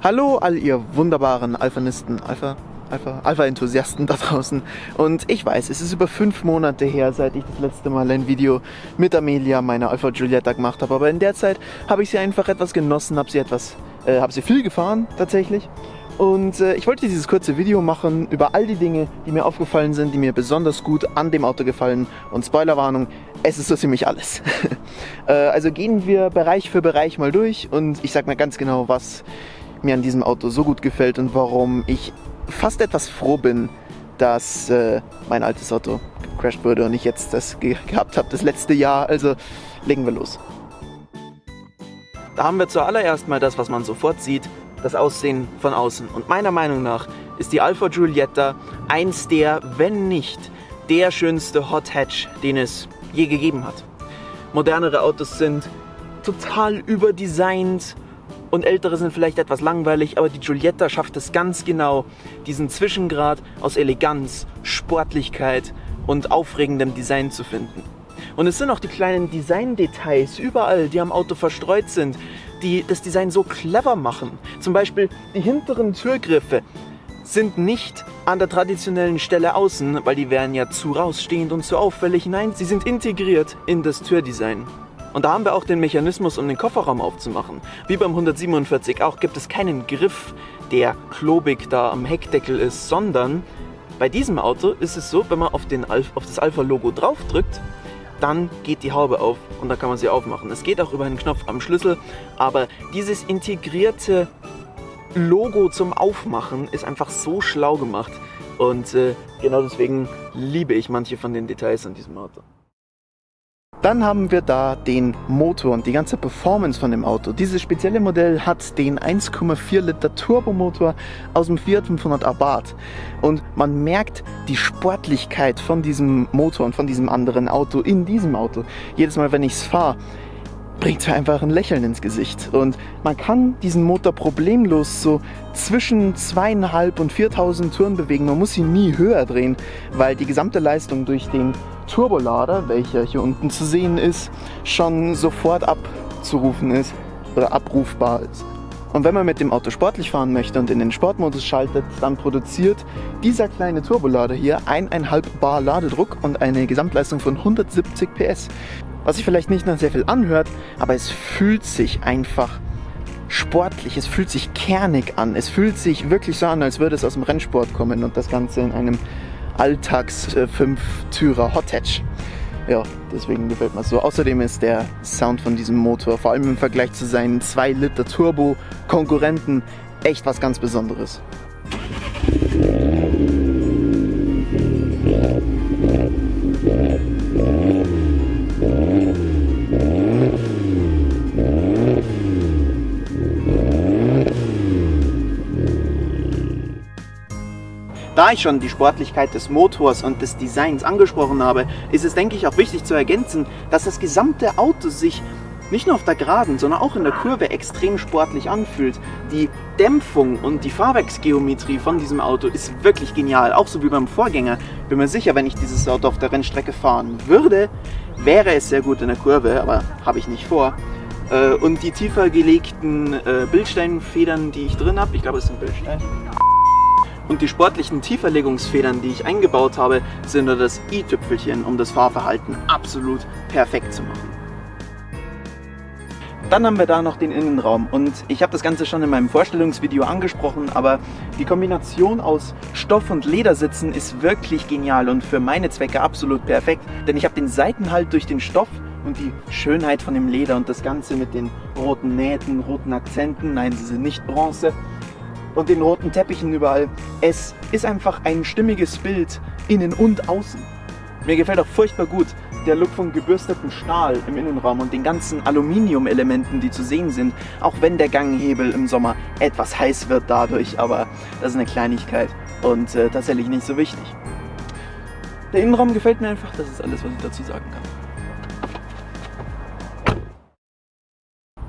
Hallo all ihr wunderbaren Alphanisten, Alpha, Alpha, Alpha-Enthusiasten da draußen. Und ich weiß, es ist über fünf Monate her, seit ich das letzte Mal ein Video mit Amelia, meiner Alpha Giulietta, gemacht habe. Aber in der Zeit habe ich sie einfach etwas genossen, habe sie etwas, äh, habe sie viel gefahren tatsächlich. Und äh, ich wollte dieses kurze Video machen über all die Dinge, die mir aufgefallen sind, die mir besonders gut an dem Auto gefallen. Und Spoilerwarnung, es ist so ziemlich alles. äh, also gehen wir Bereich für Bereich mal durch und ich sag mal ganz genau, was mir an diesem Auto so gut gefällt und warum ich fast etwas froh bin, dass äh, mein altes Auto gecrashed wurde und ich jetzt das ge gehabt habe, das letzte Jahr. Also legen wir los. Da haben wir zuallererst mal das, was man sofort sieht, das Aussehen von außen. Und meiner Meinung nach ist die Alfa Giulietta eins der, wenn nicht der schönste Hot Hatch, den es je gegeben hat. Modernere Autos sind total überdesignt, und ältere sind vielleicht etwas langweilig, aber die Giulietta schafft es ganz genau, diesen Zwischengrad aus Eleganz, Sportlichkeit und aufregendem Design zu finden. Und es sind auch die kleinen Design-Details überall, die am Auto verstreut sind, die das Design so clever machen. Zum Beispiel die hinteren Türgriffe sind nicht an der traditionellen Stelle außen, weil die wären ja zu rausstehend und zu auffällig. Nein, sie sind integriert in das Türdesign. Und da haben wir auch den Mechanismus, um den Kofferraum aufzumachen. Wie beim 147 auch gibt es keinen Griff, der klobig da am Heckdeckel ist, sondern bei diesem Auto ist es so, wenn man auf, den Alpha, auf das Alpha-Logo draufdrückt, dann geht die Haube auf und dann kann man sie aufmachen. Es geht auch über einen Knopf am Schlüssel, aber dieses integrierte Logo zum Aufmachen ist einfach so schlau gemacht und äh, genau deswegen liebe ich manche von den Details an diesem Auto. Dann haben wir da den Motor und die ganze Performance von dem Auto. Dieses spezielle Modell hat den 1,4 Liter Turbomotor aus dem Fiat 500 Abarth. Und man merkt die Sportlichkeit von diesem Motor und von diesem anderen Auto in diesem Auto. Jedes Mal, wenn ich es fahre, bringt mir einfach ein Lächeln ins Gesicht. Und man kann diesen Motor problemlos so zwischen zweieinhalb und 4000 Touren bewegen. Man muss ihn nie höher drehen, weil die gesamte Leistung durch den Turbolader, welcher hier unten zu sehen ist, schon sofort abzurufen ist oder abrufbar ist. Und wenn man mit dem Auto sportlich fahren möchte und in den Sportmodus schaltet, dann produziert dieser kleine Turbolader hier 1,5 Bar Ladedruck und eine Gesamtleistung von 170 PS. Was sich vielleicht nicht nach sehr viel anhört, aber es fühlt sich einfach sportlich, es fühlt sich kernig an. Es fühlt sich wirklich so an, als würde es aus dem Rennsport kommen und das Ganze in einem Alltags 5-Türer Hot Hatch. Ja, deswegen gefällt mir so. Außerdem ist der Sound von diesem Motor, vor allem im Vergleich zu seinen 2 Liter Turbo Konkurrenten, echt was ganz Besonderes. Da ich schon die Sportlichkeit des Motors und des Designs angesprochen habe, ist es denke ich auch wichtig zu ergänzen, dass das gesamte Auto sich nicht nur auf der Geraden, sondern auch in der Kurve extrem sportlich anfühlt. Die Dämpfung und die Fahrwerksgeometrie von diesem Auto ist wirklich genial, auch so wie beim Vorgänger. Bin mir sicher, wenn ich dieses Auto auf der Rennstrecke fahren würde, wäre es sehr gut in der Kurve, aber habe ich nicht vor. Äh, und die tiefer gelegten äh, Bildsteinfedern, die ich drin habe, ich glaube es sind Bildsteine, und die sportlichen Tieferlegungsfedern, die ich eingebaut habe, sind nur das i-Tüpfelchen, um das Fahrverhalten absolut perfekt zu machen. Dann haben wir da noch den Innenraum und ich habe das Ganze schon in meinem Vorstellungsvideo angesprochen, aber die Kombination aus Stoff und Ledersitzen ist wirklich genial und für meine Zwecke absolut perfekt, denn ich habe den Seitenhalt durch den Stoff und die Schönheit von dem Leder und das Ganze mit den roten Nähten, roten Akzenten, nein, sie sind nicht Bronze, und den roten Teppichen überall. Es ist einfach ein stimmiges Bild, innen und außen. Mir gefällt auch furchtbar gut der Look von gebürstetem Stahl im Innenraum und den ganzen Aluminium-Elementen, die zu sehen sind, auch wenn der Ganghebel im Sommer etwas heiß wird dadurch, aber das ist eine Kleinigkeit und äh, tatsächlich nicht so wichtig. Der Innenraum gefällt mir einfach, das ist alles, was ich dazu sagen kann.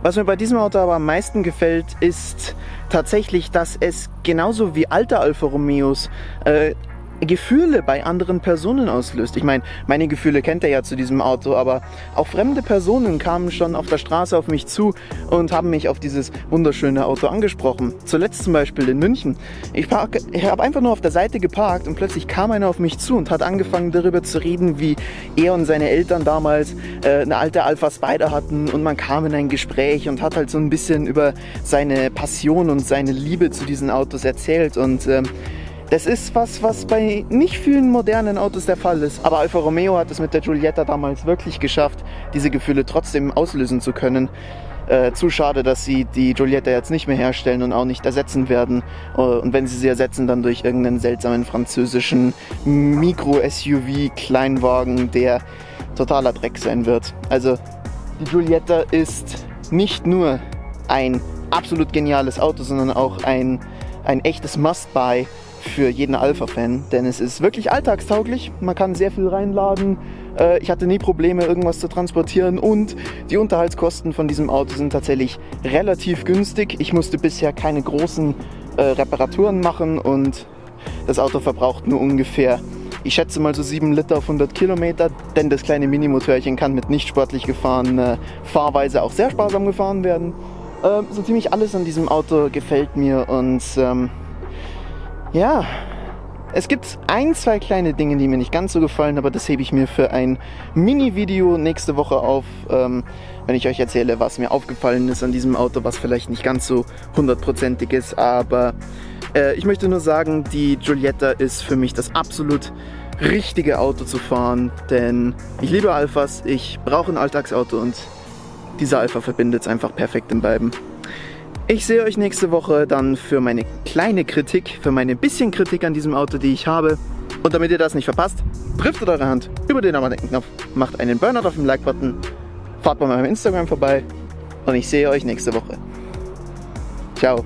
Was mir bei diesem Auto aber am meisten gefällt, ist tatsächlich, dass es genauso wie alte Alfa Romeos äh, Gefühle bei anderen Personen auslöst. Ich meine, meine Gefühle kennt er ja zu diesem Auto, aber auch fremde Personen kamen schon auf der Straße auf mich zu und haben mich auf dieses wunderschöne Auto angesprochen. Zuletzt zum Beispiel in München. Ich, ich habe einfach nur auf der Seite geparkt und plötzlich kam einer auf mich zu und hat angefangen darüber zu reden, wie er und seine Eltern damals äh, eine alte Alpha Spider hatten und man kam in ein Gespräch und hat halt so ein bisschen über seine Passion und seine Liebe zu diesen Autos erzählt und ähm, das ist was, was bei nicht vielen modernen Autos der Fall ist. Aber Alfa Romeo hat es mit der Giulietta damals wirklich geschafft, diese Gefühle trotzdem auslösen zu können. Äh, zu schade, dass sie die Giulietta jetzt nicht mehr herstellen und auch nicht ersetzen werden. Äh, und wenn sie sie ersetzen, dann durch irgendeinen seltsamen französischen Mikro-SUV-Kleinwagen, der totaler Dreck sein wird. Also die Giulietta ist nicht nur ein absolut geniales Auto, sondern auch ein, ein echtes Must-Buy für jeden Alpha-Fan, denn es ist wirklich alltagstauglich. Man kann sehr viel reinladen. Äh, ich hatte nie Probleme, irgendwas zu transportieren und die Unterhaltskosten von diesem Auto sind tatsächlich relativ günstig. Ich musste bisher keine großen äh, Reparaturen machen und das Auto verbraucht nur ungefähr, ich schätze mal so 7 Liter auf 100 Kilometer, denn das kleine Minimotörchen kann mit nicht sportlich gefahrener Fahrweise auch sehr sparsam gefahren werden. Ähm, so ziemlich alles an diesem Auto gefällt mir und ähm, ja, es gibt ein, zwei kleine Dinge, die mir nicht ganz so gefallen, aber das hebe ich mir für ein Mini-Video nächste Woche auf, ähm, wenn ich euch erzähle, was mir aufgefallen ist an diesem Auto, was vielleicht nicht ganz so hundertprozentig ist, aber äh, ich möchte nur sagen, die Giulietta ist für mich das absolut richtige Auto zu fahren, denn ich liebe Alphas, ich brauche ein Alltagsauto und dieser Alpha verbindet es einfach perfekt in beiden. Ich sehe euch nächste Woche dann für meine kleine Kritik, für meine bisschen Kritik an diesem Auto, die ich habe. Und damit ihr das nicht verpasst, driftet eure Hand über den Abonnenknopf, macht einen Burnout auf dem Like-Button, fahrt bei meinem Instagram vorbei und ich sehe euch nächste Woche. Ciao.